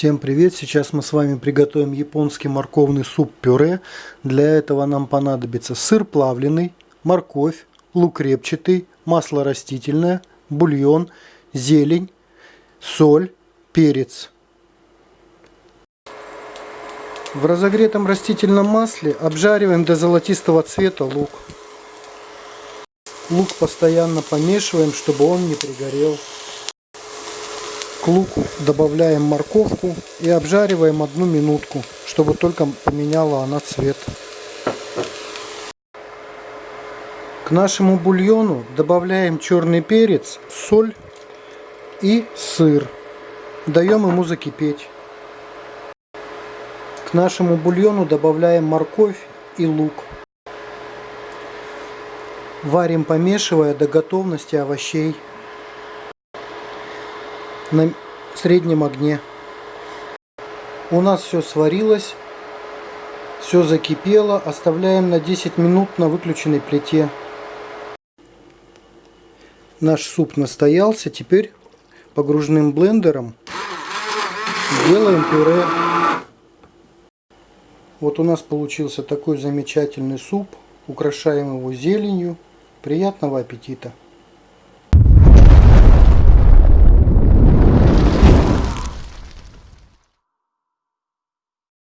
Всем привет! Сейчас мы с вами приготовим японский морковный суп-пюре. Для этого нам понадобится сыр плавленый, морковь, лук репчатый, масло растительное, бульон, зелень, соль, перец. В разогретом растительном масле обжариваем до золотистого цвета лук. Лук постоянно помешиваем, чтобы он не пригорел. К луку добавляем морковку и обжариваем одну минутку, чтобы только поменяла она цвет. К нашему бульону добавляем черный перец, соль и сыр. Даем ему закипеть. К нашему бульону добавляем морковь и лук. Варим помешивая до готовности овощей на среднем огне. У нас все сварилось, все закипело. Оставляем на 10 минут на выключенной плите. Наш суп настоялся. Теперь погружным блендером делаем пюре. Вот у нас получился такой замечательный суп. Украшаем его зеленью. Приятного аппетита!